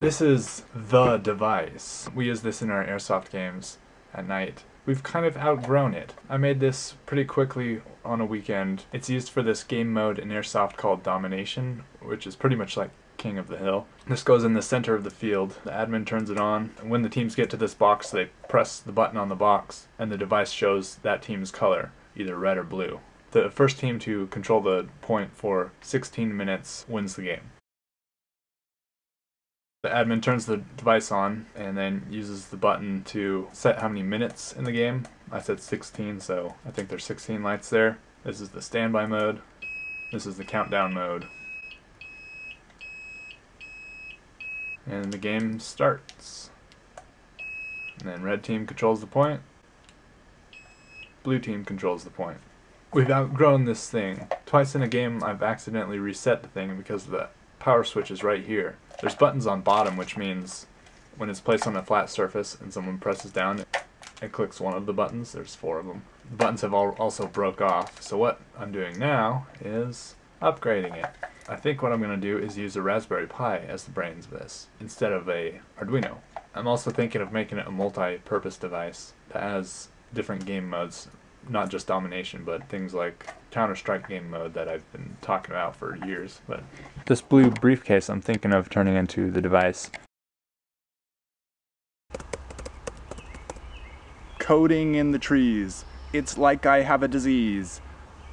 This is the device. We use this in our airsoft games at night. We've kind of outgrown it. I made this pretty quickly on a weekend. It's used for this game mode in airsoft called Domination, which is pretty much like King of the Hill. This goes in the center of the field. The admin turns it on. When the teams get to this box, they press the button on the box, and the device shows that team's color, either red or blue. The first team to control the point for 16 minutes wins the game. The admin turns the device on and then uses the button to set how many minutes in the game. I said 16, so I think there's 16 lights there. This is the standby mode. This is the countdown mode. And the game starts. And then red team controls the point. Blue team controls the point. We've outgrown this thing. Twice in a game I've accidentally reset the thing because the power switch is right here. There's buttons on bottom, which means when it's placed on a flat surface and someone presses down, it, clicks one of the buttons. There's four of them. The buttons have all also broke off. So what I'm doing now is upgrading it. I think what I'm going to do is use a Raspberry Pi as the brains of this, instead of a Arduino. I'm also thinking of making it a multi-purpose device that has different game modes not just domination, but things like Counter-Strike game mode that I've been talking about for years. But this blue briefcase I'm thinking of turning into the device. Coding in the trees. It's like I have a disease.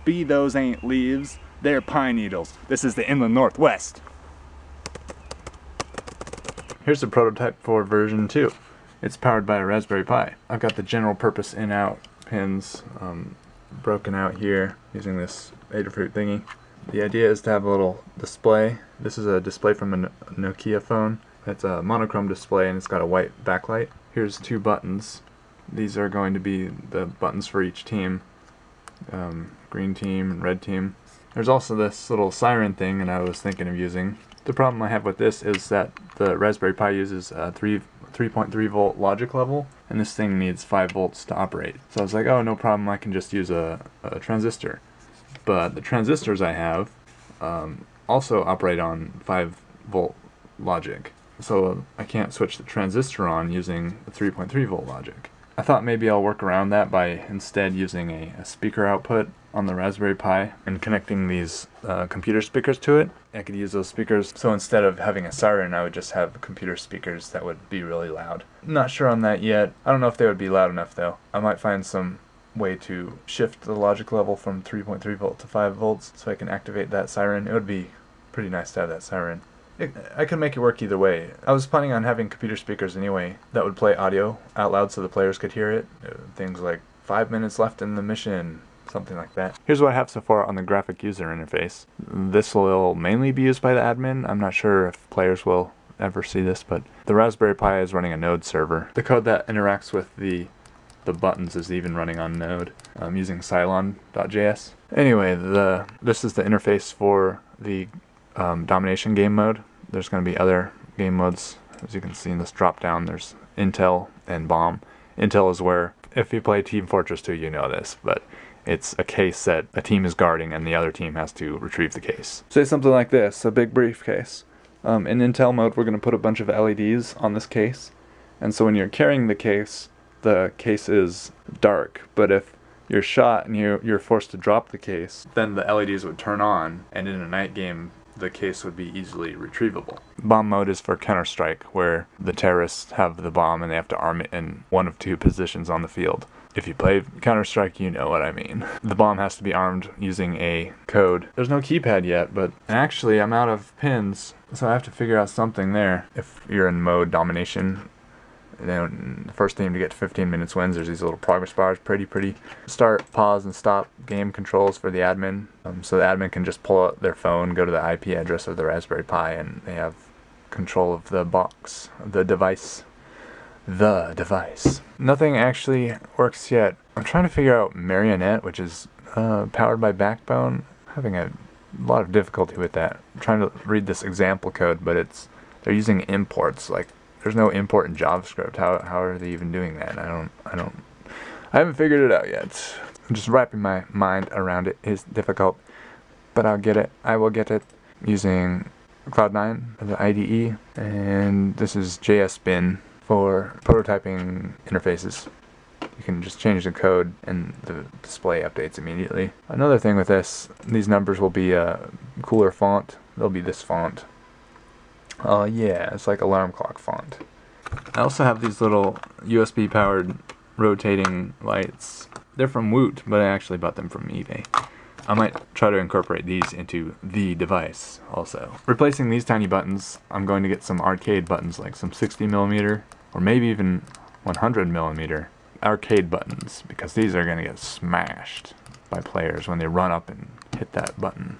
Be those ain't leaves, they're pine needles. This is the inland northwest. Here's the prototype for version 2. It's powered by a Raspberry Pi. I've got the general purpose in-out pins um, broken out here using this Adafruit thingy. The idea is to have a little display. This is a display from a Nokia phone. It's a monochrome display and it's got a white backlight. Here's two buttons. These are going to be the buttons for each team. Um, green team and red team. There's also this little siren thing that I was thinking of using. The problem I have with this is that the Raspberry Pi uses a 3 3.3 volt logic level and this thing needs 5 volts to operate. So I was like, oh no problem, I can just use a, a transistor. But the transistors I have um, also operate on 5 volt logic. So I can't switch the transistor on using the 3.3 volt logic. I thought maybe I'll work around that by instead using a, a speaker output on the Raspberry Pi and connecting these uh, computer speakers to it. I could use those speakers, so instead of having a siren, I would just have computer speakers that would be really loud. Not sure on that yet. I don't know if they would be loud enough though. I might find some way to shift the logic level from 3.3 volt to 5 volts so I can activate that siren. It would be pretty nice to have that siren. It, I could make it work either way. I was planning on having computer speakers anyway that would play audio out loud so the players could hear it. Uh, things like five minutes left in the mission, something like that. Here's what I have so far on the graphic user interface. This will mainly be used by the admin. I'm not sure if players will ever see this, but the Raspberry Pi is running a Node server. The code that interacts with the the buttons is even running on Node. I'm using Cylon.js. Anyway, the this is the interface for the um, domination game mode. There's going to be other game modes. As you can see in this drop down, there's Intel and Bomb. Intel is where, if you play Team Fortress 2, you know this, but it's a case that a team is guarding and the other team has to retrieve the case. Say something like this, a big briefcase. Um, in Intel mode, we're going to put a bunch of LEDs on this case. And so when you're carrying the case, the case is dark. But if you're shot and you're, you're forced to drop the case, then the LEDs would turn on, and in a night game, the case would be easily retrievable. Bomb mode is for Counter-Strike, where the terrorists have the bomb and they have to arm it in one of two positions on the field. If you play Counter-Strike, you know what I mean. The bomb has to be armed using a code. There's no keypad yet, but actually I'm out of pins, so I have to figure out something there. If you're in mode domination, then the first team to get to 15 minutes wins. There's these little progress bars, pretty pretty. Start, pause, and stop game controls for the admin. Um, so the admin can just pull out their phone, go to the IP address of the Raspberry Pi, and they have control of the box, the device. The device. Nothing actually works yet. I'm trying to figure out Marionette, which is uh, powered by Backbone. Having a lot of difficulty with that. I'm trying to read this example code, but it's they're using imports like there's no import in JavaScript. How how are they even doing that? I don't I don't I haven't figured it out yet. Just wrapping my mind around it is difficult, but I'll get it. I will get it using Cloud9, the IDE, and this is JS Bin for prototyping interfaces. You can just change the code and the display updates immediately. Another thing with this, these numbers will be a cooler font. They'll be this font. Oh uh, yeah, it's like alarm clock font. I also have these little USB powered rotating lights. They're from Woot, but I actually bought them from eBay. I might try to incorporate these into the device also. Replacing these tiny buttons, I'm going to get some arcade buttons like some 60 millimeter or maybe even 100 millimeter arcade buttons because these are going to get smashed by players when they run up and hit that button.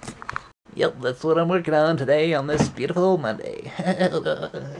Yep, that's what I'm working on today on this beautiful Monday.